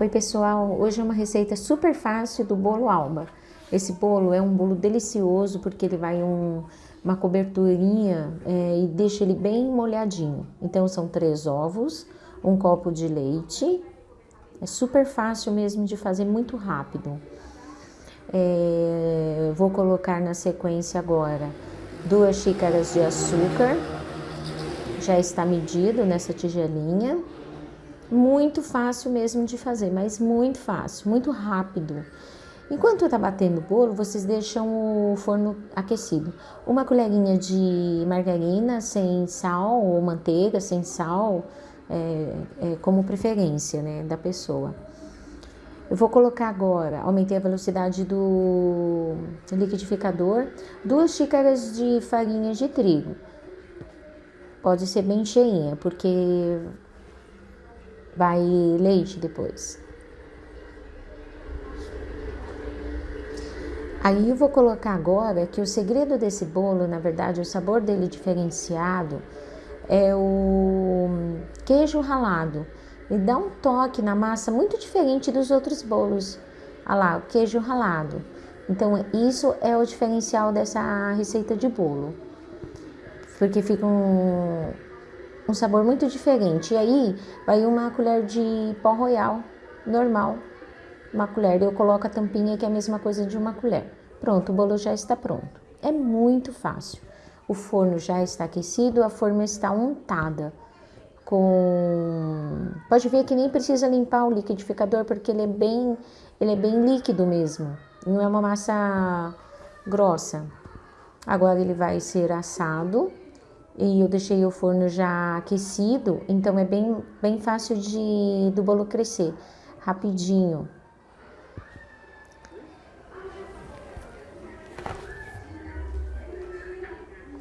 Oi pessoal, hoje é uma receita super fácil do bolo alba. Esse bolo é um bolo delicioso porque ele vai um, uma coberturinha é, e deixa ele bem molhadinho. Então são três ovos, um copo de leite, é super fácil mesmo de fazer, muito rápido. É, vou colocar na sequência agora duas xícaras de açúcar, já está medido nessa tigelinha. Muito fácil mesmo de fazer, mas muito fácil, muito rápido. Enquanto tá batendo o bolo, vocês deixam o forno aquecido. Uma colherinha de margarina sem sal ou manteiga sem sal, é, é, como preferência né, da pessoa. Eu vou colocar agora, aumentei a velocidade do liquidificador, duas xícaras de farinha de trigo. Pode ser bem cheinha, porque vai leite depois. Aí eu vou colocar agora que o segredo desse bolo, na verdade, o sabor dele diferenciado é o queijo ralado. Ele dá um toque na massa muito diferente dos outros bolos. Olha lá, o queijo ralado. Então, isso é o diferencial dessa receita de bolo. Porque fica um, um sabor muito diferente. E aí vai uma colher de pó royal normal, uma colher. Eu coloco a tampinha que é a mesma coisa de uma colher. Pronto, o bolo já está pronto. É muito fácil. O forno já está aquecido, a forma está untada com pode ver que nem precisa limpar o liquidificador porque ele é bem ele é bem líquido mesmo não é uma massa grossa agora ele vai ser assado e eu deixei o forno já aquecido, então é bem, bem fácil de, do bolo crescer, rapidinho.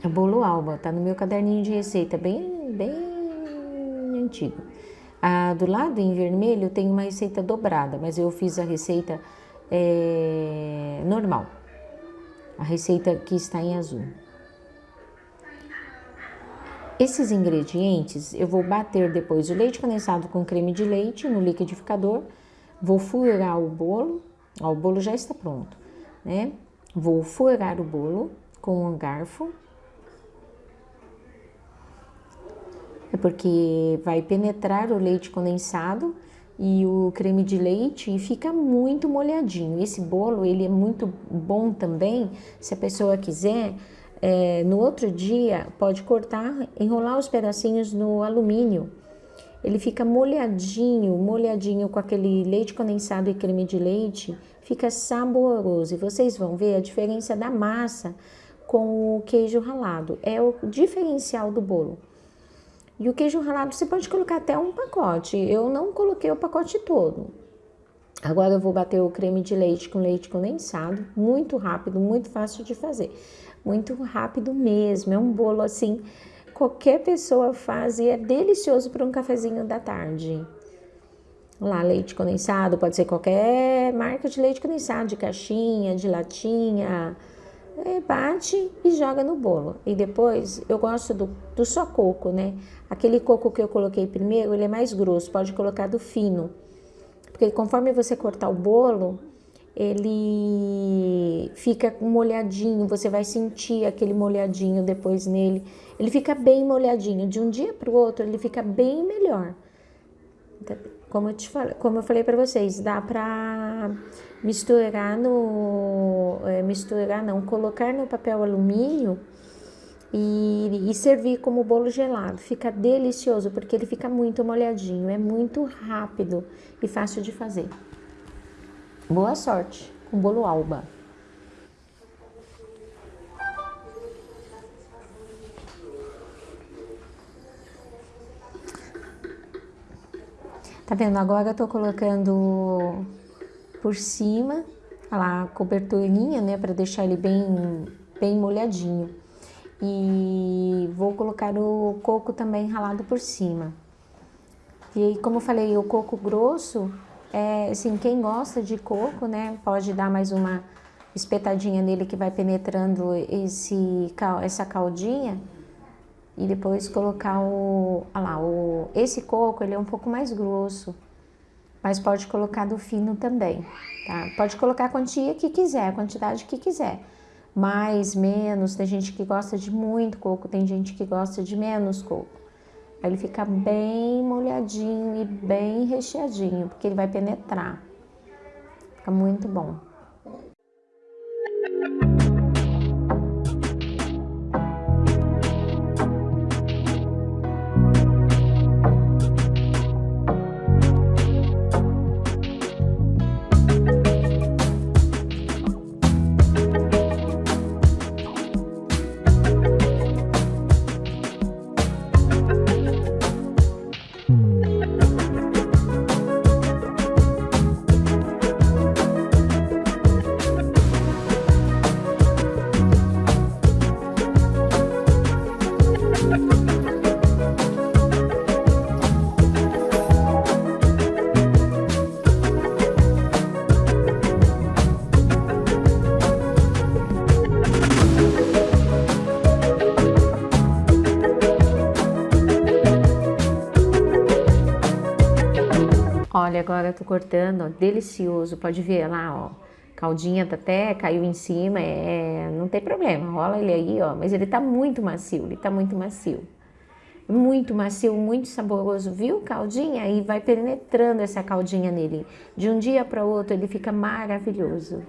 É bolo alba, tá no meu caderninho de receita, bem, bem antigo. Ah, do lado em vermelho tem uma receita dobrada, mas eu fiz a receita é, normal. A receita que está em azul. Esses ingredientes eu vou bater depois o leite condensado com creme de leite no liquidificador, vou furar o bolo, ó, o bolo já está pronto, né? Vou furar o bolo com um garfo, é porque vai penetrar o leite condensado e o creme de leite e fica muito molhadinho. Esse bolo ele é muito bom também, se a pessoa quiser é, no outro dia, pode cortar, enrolar os pedacinhos no alumínio. Ele fica molhadinho, molhadinho com aquele leite condensado e creme de leite, fica saboroso. E vocês vão ver a diferença da massa com o queijo ralado. É o diferencial do bolo. E o queijo ralado você pode colocar até um pacote. Eu não coloquei o pacote todo. Agora eu vou bater o creme de leite com leite condensado, muito rápido, muito fácil de fazer muito rápido mesmo. É um bolo assim, qualquer pessoa faz e é delicioso para um cafezinho da tarde. Lá, leite condensado, pode ser qualquer marca de leite condensado, de caixinha, de latinha. É, bate e joga no bolo. E depois, eu gosto do, do só coco, né? Aquele coco que eu coloquei primeiro, ele é mais grosso, pode colocar do fino. Porque conforme você cortar o bolo, ele fica molhadinho, você vai sentir aquele molhadinho depois nele. Ele fica bem molhadinho, de um dia para o outro ele fica bem melhor. Como eu, te falei, como eu falei para vocês, dá para misturar no... É, misturar não, colocar no papel alumínio e, e, servir como bolo gelado. Fica delicioso, porque ele fica muito molhadinho, é muito rápido e fácil de fazer. Boa sorte com bolo alba. Tá vendo? Agora eu tô colocando por cima a coberturinha, né, para deixar ele bem, bem molhadinho. E vou colocar o coco também ralado por cima. E aí, como eu falei, o coco grosso é, assim, quem gosta de coco, né, pode dar mais uma espetadinha nele que vai penetrando esse, essa caldinha e depois colocar o, lá, o, esse coco, ele é um pouco mais grosso, mas pode colocar do fino também, tá? Pode colocar a quantia que quiser, a quantidade que quiser. Mais, menos, tem gente que gosta de muito coco, tem gente que gosta de menos coco. Aí ele fica bem molhadinho e bem recheadinho, porque ele vai penetrar. Fica muito bom. Olha, agora eu tô cortando, ó, delicioso, pode ver lá, ó. Caldinha até caiu em cima, é, não tem problema, rola ele aí, ó. Mas ele tá muito macio, ele tá muito macio. Muito macio, muito saboroso, viu, caldinha? E vai penetrando essa caldinha nele. De um dia para outro ele fica maravilhoso.